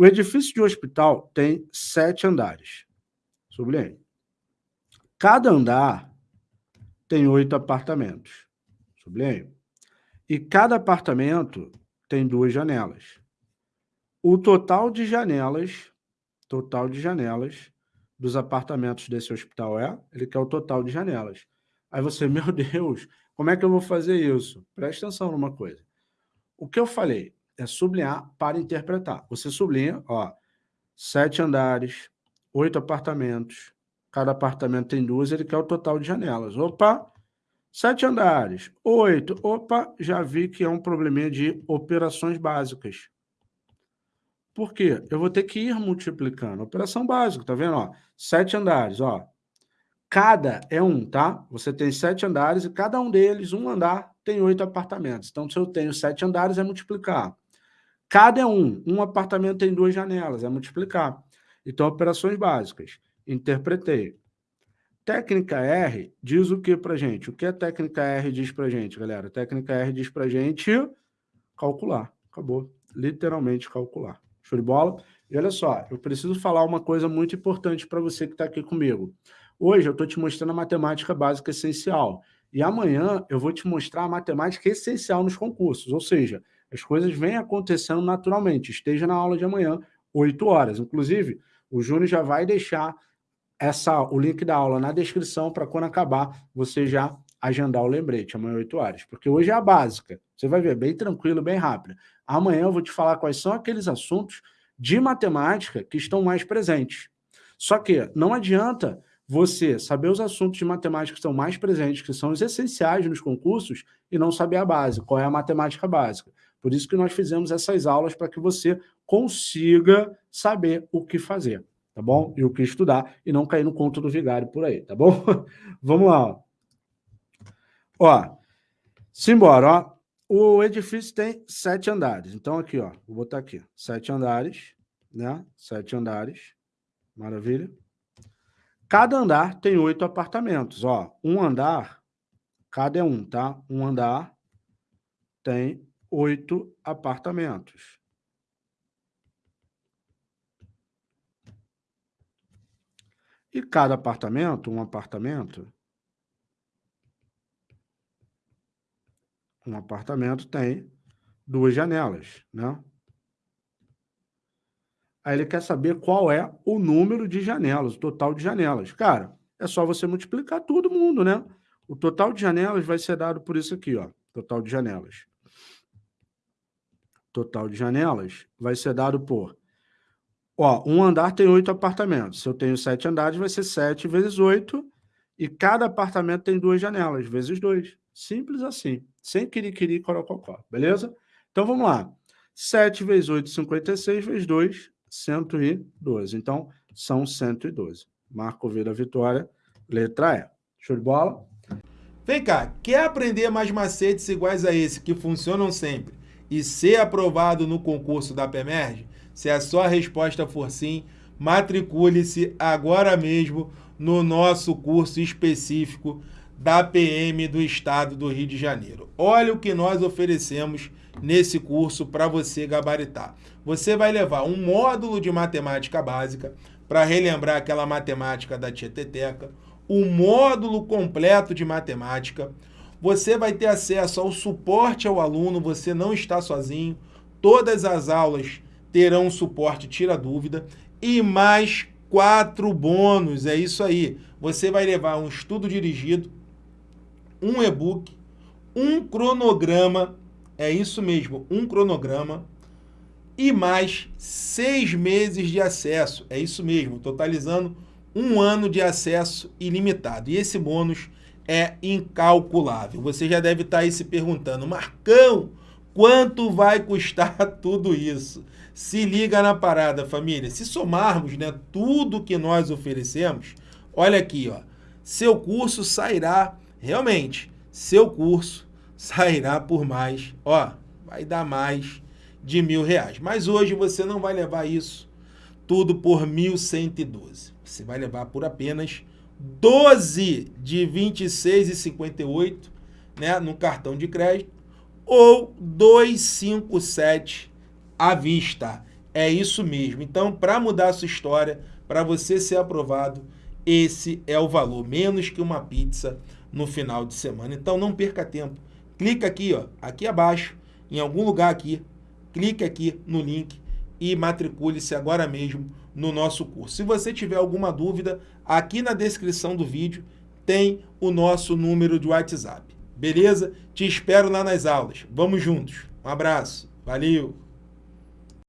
O edifício de hospital tem sete andares. Sublinhe. Cada andar tem oito apartamentos. Sublinhe. E cada apartamento tem duas janelas. O total de janelas, total de janelas dos apartamentos desse hospital é, ele quer o total de janelas. Aí você, meu Deus, como é que eu vou fazer isso? Presta atenção numa coisa. O que eu falei é sublinhar para interpretar. Você sublinha, ó, sete andares, oito apartamentos, cada apartamento tem duas, ele quer o total de janelas. Opa, sete andares, oito, opa, já vi que é um probleminha de operações básicas. Por quê? Eu vou ter que ir multiplicando. Operação básica, tá vendo? Ó, sete andares, ó. Cada é um, tá? Você tem sete andares e cada um deles, um andar, tem oito apartamentos. Então, se eu tenho sete andares, é multiplicar. Cada um. Um apartamento tem duas janelas, é multiplicar. Então, operações básicas. Interpretei. Técnica R diz o que para gente? O que a técnica R diz para gente, galera? A técnica R diz para gente calcular. Acabou. Literalmente calcular. Show de bola? E olha só, eu preciso falar uma coisa muito importante para você que está aqui comigo. Hoje eu estou te mostrando a matemática básica essencial. E amanhã eu vou te mostrar a matemática essencial nos concursos. Ou seja, as coisas vêm acontecendo naturalmente. Esteja na aula de amanhã, 8 horas. Inclusive, o Júnior já vai deixar essa, o link da aula na descrição para quando acabar você já agendar o lembrete, amanhã 8 horas. Porque hoje é a básica. Você vai ver, bem tranquilo, bem rápido. Amanhã eu vou te falar quais são aqueles assuntos de matemática que estão mais presentes. Só que não adianta você saber os assuntos de matemática que estão mais presentes, que são os essenciais nos concursos, e não saber a base, qual é a matemática básica. Por isso que nós fizemos essas aulas para que você consiga saber o que fazer tá bom? E o que estudar e não cair no conto do vigário por aí, tá bom? Vamos lá, ó. Simbora, ó. O edifício tem sete andares. Então, aqui, ó, vou botar aqui, sete andares, né? Sete andares, maravilha. Cada andar tem oito apartamentos, ó. Um andar, cada é um, tá? Um andar tem oito apartamentos. E cada apartamento, um apartamento, um apartamento tem duas janelas, né? Aí ele quer saber qual é o número de janelas, o total de janelas. Cara, é só você multiplicar todo mundo, né? O total de janelas vai ser dado por isso aqui, ó. Total de janelas. Total de janelas vai ser dado por Ó, um andar tem oito apartamentos. Se eu tenho sete andares, vai ser sete vezes oito. E cada apartamento tem duas janelas, vezes dois. Simples assim. Sem querer, corococó. Beleza? Então, vamos lá. 7 vezes 8, 56, vezes 2, 112. Então, são 112. Marco V da vitória, letra E. Show de bola? Vem cá, quer aprender mais macetes iguais a esse, que funcionam sempre, e ser aprovado no concurso da PEMERGE? Se a sua resposta for sim, matricule-se agora mesmo no nosso curso específico da PM do Estado do Rio de Janeiro. Olha o que nós oferecemos nesse curso para você gabaritar. Você vai levar um módulo de matemática básica para relembrar aquela matemática da Tieteteca, um módulo completo de matemática, você vai ter acesso ao suporte ao aluno, você não está sozinho, todas as aulas terão suporte tira dúvida e mais quatro bônus, é isso aí. Você vai levar um estudo dirigido, um e-book, um cronograma, é isso mesmo, um cronograma, e mais seis meses de acesso, é isso mesmo, totalizando um ano de acesso ilimitado. E esse bônus é incalculável. Você já deve estar aí se perguntando, Marcão, quanto vai custar tudo isso? Se liga na parada, família. Se somarmos né, tudo que nós oferecemos, olha aqui, ó, seu curso sairá, realmente, seu curso sairá por mais, ó, vai dar mais de mil reais. Mas hoje você não vai levar isso tudo por 1.112. Você vai levar por apenas 12 de 26,58 né, no cartão de crédito ou 257 à vista. É isso mesmo. Então, para mudar a sua história, para você ser aprovado, esse é o valor, menos que uma pizza no final de semana. Então, não perca tempo. Clica aqui, ó, aqui abaixo, em algum lugar aqui, clique aqui no link e matricule-se agora mesmo no nosso curso. Se você tiver alguma dúvida, aqui na descrição do vídeo tem o nosso número de WhatsApp. Beleza? Te espero lá nas aulas. Vamos juntos. Um abraço. Valeu!